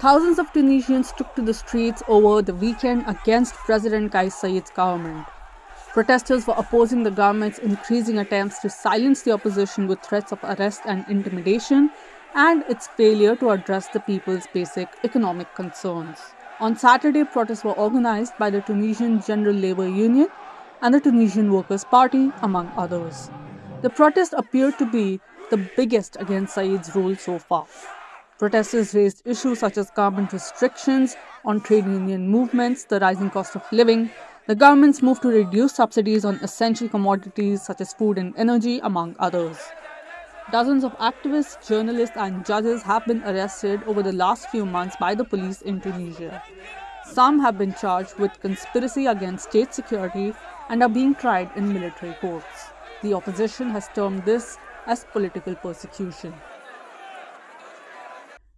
Thousands of Tunisians took to the streets over the weekend against President Kais Saied's government. Protesters were opposing the government's increasing attempts to silence the opposition with threats of arrest and intimidation and its failure to address the people's basic economic concerns. On Saturday, protests were organized by the Tunisian General Labour Union and the Tunisian Workers' Party, among others. The protest appeared to be the biggest against Saied's rule so far. Protesters raised issues such as government restrictions on trade union movements, the rising cost of living, the government's move to reduce subsidies on essential commodities such as food and energy, among others. Dozens of activists, journalists, and judges have been arrested over the last few months by the police in Tunisia. Some have been charged with conspiracy against state security and are being tried in military courts. The opposition has termed this as political persecution.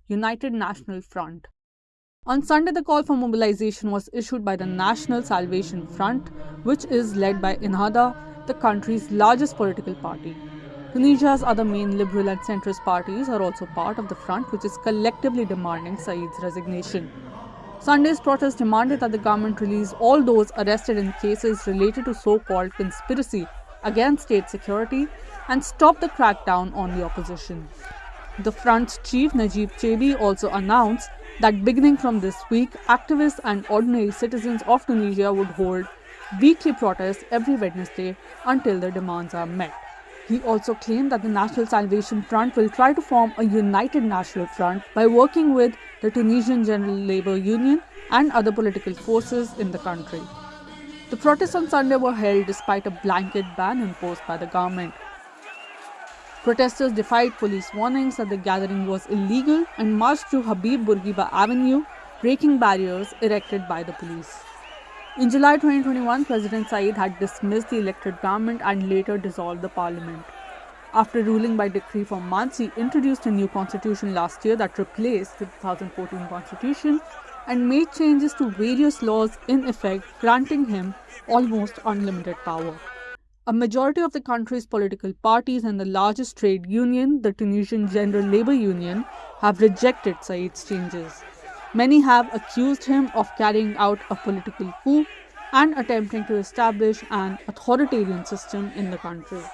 United National Front. On Sunday, the call for mobilization was issued by the National Salvation Front, which is led by Ennahda, the country's largest political party. Tunisia's other main liberal and centrist parties are also part of the front, which is collectively demanding Saied's resignation. Sunday's protest demanded that the government release all those arrested in cases related to so called conspiracy against state security and stop the crackdown on the opposition. The front's chief Najib Chebbi also announced that beginning from this week, activists and ordinary citizens of Tunisia would hold weekly protests every Wednesday until their demands are met. He also claimed that the National Salvation Front will try to form a united national front by working with the Tunisian General Labour Union and other political forces in the country. The protests on Sunday were held despite a blanket ban imposed by the government. Protesters defied police warnings that the gathering was illegal and marched through Habib Bourguiba Avenue, breaking barriers erected by the police. In July 2021, President Saied had dismissed the elected government and later dissolved the parliament. After ruling by decree for months, he introduced a new constitution last year that replaced the 2014 constitution and made changes to various laws in effect, granting him almost unlimited power. A majority of the country's political parties and the largest trade union, the Tunisian General Labour Union, have rejected Saied's changes. Many have accused him of carrying out a political coup and attempting to establish an authoritarian system in the country.